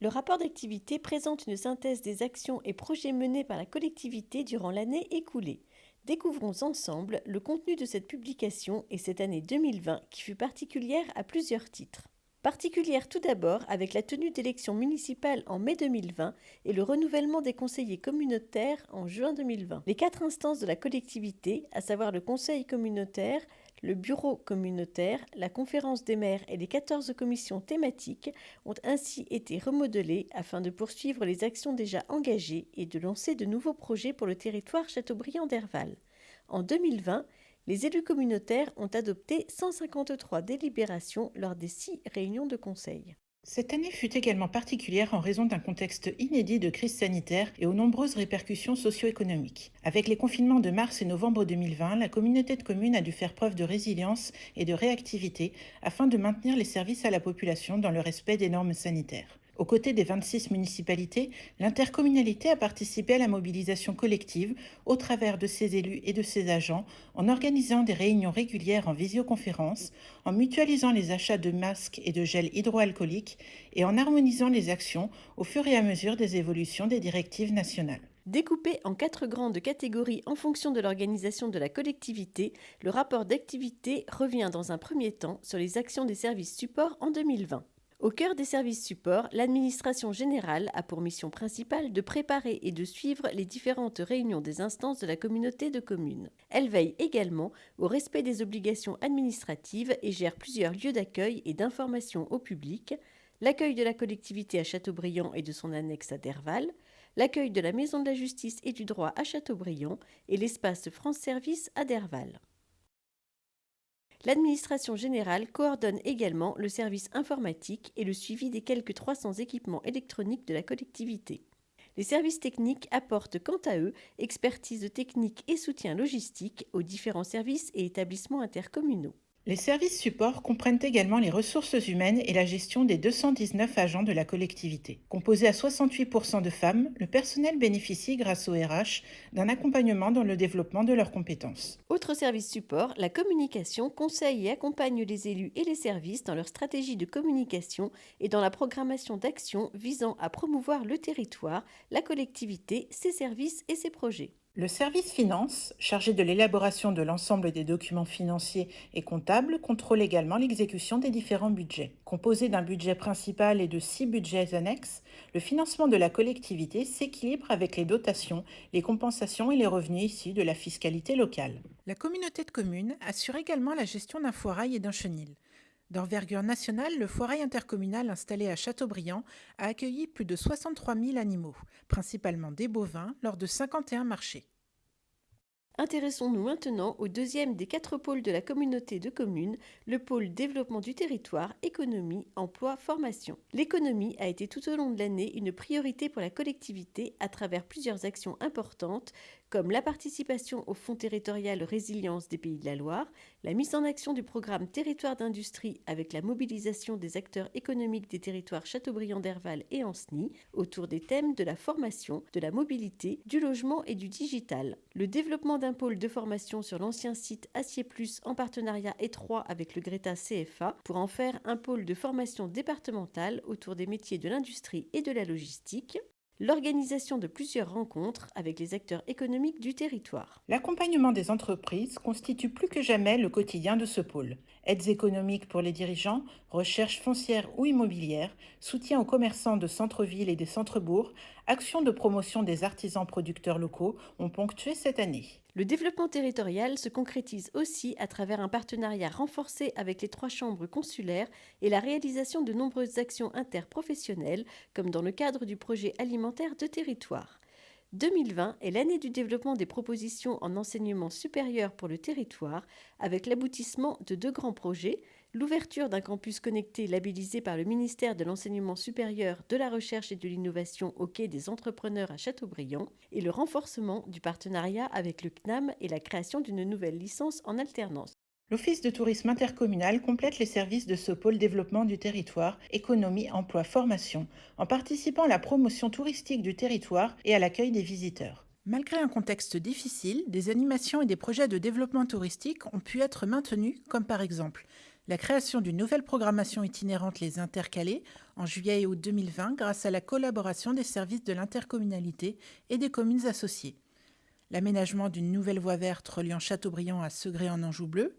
Le rapport d'activité présente une synthèse des actions et projets menés par la collectivité durant l'année écoulée. Découvrons ensemble le contenu de cette publication et cette année 2020 qui fut particulière à plusieurs titres. Particulière tout d'abord avec la tenue d'élections municipales en mai 2020 et le renouvellement des conseillers communautaires en juin 2020. Les quatre instances de la collectivité, à savoir le conseil communautaire, le bureau communautaire, la conférence des maires et les 14 commissions thématiques ont ainsi été remodelées afin de poursuivre les actions déjà engagées et de lancer de nouveaux projets pour le territoire Châteaubriand-Derval. En 2020, les élus communautaires ont adopté 153 délibérations lors des six réunions de conseil. Cette année fut également particulière en raison d'un contexte inédit de crise sanitaire et aux nombreuses répercussions socio-économiques. Avec les confinements de mars et novembre 2020, la communauté de communes a dû faire preuve de résilience et de réactivité afin de maintenir les services à la population dans le respect des normes sanitaires. Aux côtés des 26 municipalités, l'intercommunalité a participé à la mobilisation collective au travers de ses élus et de ses agents en organisant des réunions régulières en visioconférence, en mutualisant les achats de masques et de gel hydroalcoolique et en harmonisant les actions au fur et à mesure des évolutions des directives nationales. Découpé en quatre grandes catégories en fonction de l'organisation de la collectivité, le rapport d'activité revient dans un premier temps sur les actions des services supports en 2020. Au cœur des services supports, l'administration générale a pour mission principale de préparer et de suivre les différentes réunions des instances de la communauté de communes. Elle veille également au respect des obligations administratives et gère plusieurs lieux d'accueil et d'information au public, l'accueil de la collectivité à Châteaubriand et de son annexe à Derval, l'accueil de la Maison de la Justice et du Droit à Châteaubriand et l'espace France Service à Derval. L'administration générale coordonne également le service informatique et le suivi des quelques 300 équipements électroniques de la collectivité. Les services techniques apportent quant à eux expertise technique et soutien logistique aux différents services et établissements intercommunaux. Les services supports comprennent également les ressources humaines et la gestion des 219 agents de la collectivité. Composé à 68% de femmes, le personnel bénéficie grâce au RH d'un accompagnement dans le développement de leurs compétences. Autre service support, la communication conseille et accompagne les élus et les services dans leur stratégie de communication et dans la programmation d'actions visant à promouvoir le territoire, la collectivité, ses services et ses projets. Le service finance, chargé de l'élaboration de l'ensemble des documents financiers et comptables, contrôle également l'exécution des différents budgets. Composé d'un budget principal et de six budgets annexes, le financement de la collectivité s'équilibre avec les dotations, les compensations et les revenus issus de la fiscalité locale. La communauté de communes assure également la gestion d'un foirail et d'un chenil. D'envergure nationale, le foirail intercommunal installé à Châteaubriand a accueilli plus de 63 000 animaux, principalement des bovins, lors de 51 marchés. Intéressons-nous maintenant au deuxième des quatre pôles de la communauté de communes, le pôle développement du territoire, économie, emploi, formation. L'économie a été tout au long de l'année une priorité pour la collectivité à travers plusieurs actions importantes comme la participation au Fonds territorial résilience des Pays de la Loire, la mise en action du programme Territoire d'industrie avec la mobilisation des acteurs économiques des territoires Châteaubriand-Derval et Anceny autour des thèmes de la formation, de la mobilité, du logement et du digital, le développement d'un pôle de formation sur l'ancien site Acier Plus en partenariat étroit avec le Greta CFA pour en faire un pôle de formation départementale autour des métiers de l'industrie et de la logistique, l'organisation de plusieurs rencontres avec les acteurs économiques du territoire. L'accompagnement des entreprises constitue plus que jamais le quotidien de ce pôle. Aides économiques pour les dirigeants, recherche foncière ou immobilière, soutien aux commerçants de centre-ville et des centres-bourgs, actions de promotion des artisans producteurs locaux ont ponctué cette année. Le développement territorial se concrétise aussi à travers un partenariat renforcé avec les trois chambres consulaires et la réalisation de nombreuses actions interprofessionnelles, comme dans le cadre du projet alimentaire de territoire. 2020 est l'année du développement des propositions en enseignement supérieur pour le territoire, avec l'aboutissement de deux grands projets, l'ouverture d'un campus connecté labellisé par le ministère de l'Enseignement supérieur, de la Recherche et de l'Innovation au Quai des entrepreneurs à Châteaubriand et le renforcement du partenariat avec le CNAM et la création d'une nouvelle licence en alternance. L'Office de tourisme intercommunal complète les services de ce pôle développement du territoire, économie, emploi, formation, en participant à la promotion touristique du territoire et à l'accueil des visiteurs. Malgré un contexte difficile, des animations et des projets de développement touristique ont pu être maintenus, comme par exemple La création d'une nouvelle programmation itinérante Les Intercalés en juillet et août 2020 grâce à la collaboration des services de l'intercommunalité et des communes associées. L'aménagement d'une nouvelle voie verte reliant Châteaubriand à Segré en Anjou Bleu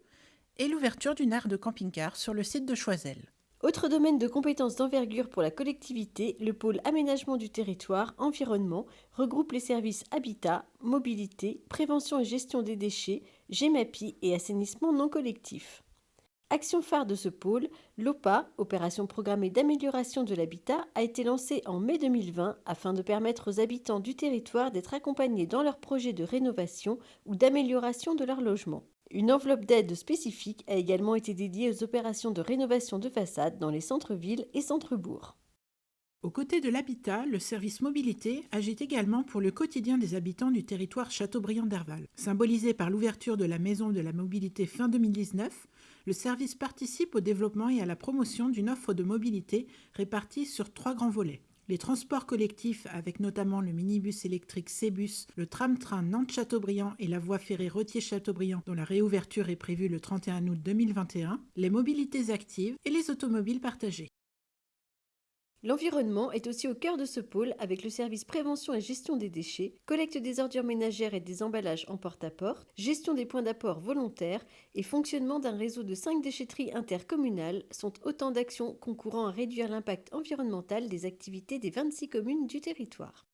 et l'ouverture d'une aire de camping-car sur le site de Choisel. Autre domaine de compétences d'envergure pour la collectivité, le pôle aménagement du territoire, environnement, regroupe les services habitat, mobilité, prévention et gestion des déchets, GEMAPI et assainissement non collectif. Action phare de ce pôle, l'OPA, opération programmée d'amélioration de l'habitat, a été lancée en mai 2020 afin de permettre aux habitants du territoire d'être accompagnés dans leurs projets de rénovation ou d'amélioration de leur logement. Une enveloppe d'aide spécifique a également été dédiée aux opérations de rénovation de façade dans les centres-villes et centres-bourgs. Aux côtés de l'habitat, le service mobilité agit également pour le quotidien des habitants du territoire Châteaubriand-Derval. Symbolisé par l'ouverture de la Maison de la Mobilité fin 2019, le service participe au développement et à la promotion d'une offre de mobilité répartie sur trois grands volets. Les transports collectifs, avec notamment le minibus électrique C-Bus, le tram-train Nantes-Châteaubriand et la voie ferrée Retier-Châteaubriand, dont la réouverture est prévue le 31 août 2021, les mobilités actives et les automobiles partagées. L'environnement est aussi au cœur de ce pôle avec le service prévention et gestion des déchets, collecte des ordures ménagères et des emballages en porte-à-porte, gestion des points d'apport volontaires et fonctionnement d'un réseau de cinq déchetteries intercommunales sont autant d'actions concourant à réduire l'impact environnemental des activités des 26 communes du territoire.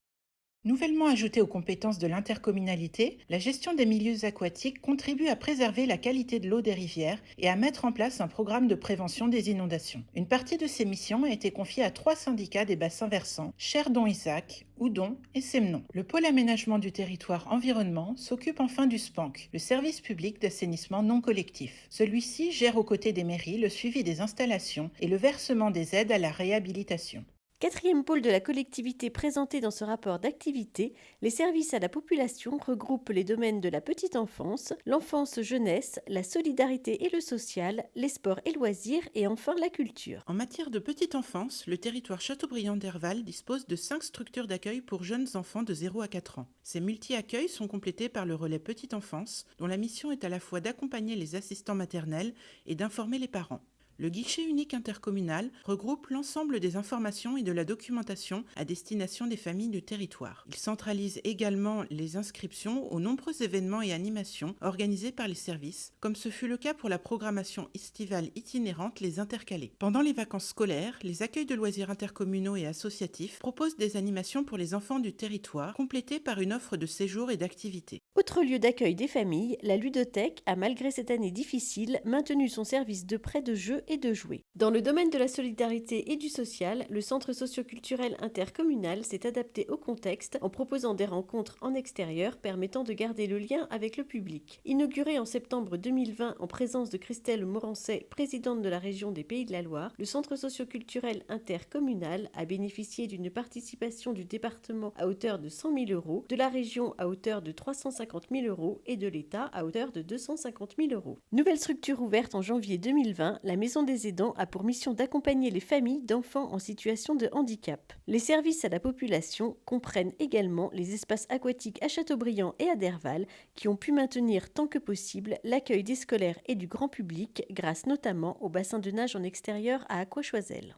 Nouvellement ajoutée aux compétences de l'intercommunalité, la gestion des milieux aquatiques contribue à préserver la qualité de l'eau des rivières et à mettre en place un programme de prévention des inondations. Une partie de ces missions a été confiée à trois syndicats des bassins versants, Cherdon-Isaac, Oudon et Semnon. Le pôle aménagement du territoire environnement s'occupe enfin du SPANC, le service public d'assainissement non collectif. Celui-ci gère aux côtés des mairies le suivi des installations et le versement des aides à la réhabilitation. Quatrième pôle de la collectivité présenté dans ce rapport d'activité, les services à la population regroupent les domaines de la petite enfance, l'enfance-jeunesse, la solidarité et le social, les sports et loisirs et enfin la culture. En matière de petite enfance, le territoire Châteaubriand d'Herval dispose de cinq structures d'accueil pour jeunes enfants de 0 à 4 ans. Ces multi-accueils sont complétés par le relais petite enfance, dont la mission est à la fois d'accompagner les assistants maternels et d'informer les parents. Le guichet unique intercommunal regroupe l'ensemble des informations et de la documentation à destination des familles du territoire. Il centralise également les inscriptions aux nombreux événements et animations organisés par les services, comme ce fut le cas pour la programmation estivale itinérante Les Intercalés. Pendant les vacances scolaires, les accueils de loisirs intercommunaux et associatifs proposent des animations pour les enfants du territoire, complétées par une offre de séjour et d'activités. Autre lieu d'accueil des familles, la ludothèque a, malgré cette année difficile, maintenu son service de prêt de jeux et de jouer. Dans le domaine de la solidarité et du social, le centre socioculturel intercommunal s'est adapté au contexte en proposant des rencontres en extérieur permettant de garder le lien avec le public. Inauguré en septembre 2020 en présence de Christelle Morancet, présidente de la région des Pays de la Loire, le centre socioculturel intercommunal a bénéficié d'une participation du département à hauteur de 100 000 euros, de la région à hauteur de 350 000 euros et de l'État à hauteur de 250 000 euros. Nouvelle structure ouverte en janvier 2020, la Maison des aidants a pour mission d'accompagner les familles d'enfants en situation de handicap. Les services à la population comprennent également les espaces aquatiques à Châteaubriand et à Derval qui ont pu maintenir tant que possible l'accueil des scolaires et du grand public grâce notamment au bassin de nage en extérieur à Aquachoisel.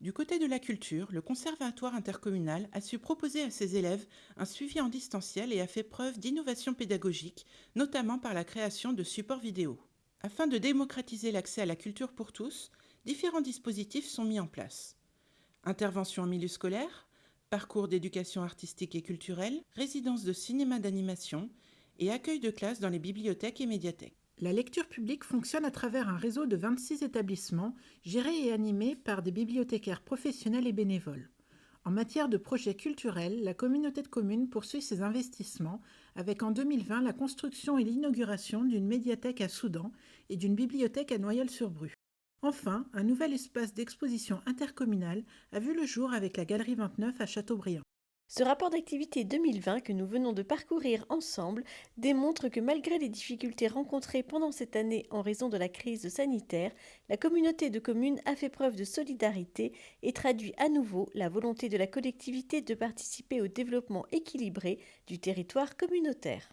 Du côté de la culture, le Conservatoire intercommunal a su proposer à ses élèves un suivi en distanciel et a fait preuve d'innovation pédagogique, notamment par la création de supports vidéo. Afin de démocratiser l'accès à la culture pour tous, différents dispositifs sont mis en place. Intervention en milieu scolaire, parcours d'éducation artistique et culturelle, résidence de cinéma d'animation et accueil de classe dans les bibliothèques et médiathèques. La lecture publique fonctionne à travers un réseau de 26 établissements gérés et animés par des bibliothécaires professionnels et bénévoles. En matière de projets culturels, la communauté de communes poursuit ses investissements avec en 2020 la construction et l'inauguration d'une médiathèque à Soudan et d'une bibliothèque à Noyelles-sur-Bru. Enfin, un nouvel espace d'exposition intercommunal a vu le jour avec la Galerie 29 à Châteaubriand. Ce rapport d'activité 2020 que nous venons de parcourir ensemble démontre que malgré les difficultés rencontrées pendant cette année en raison de la crise sanitaire, la communauté de communes a fait preuve de solidarité et traduit à nouveau la volonté de la collectivité de participer au développement équilibré du territoire communautaire.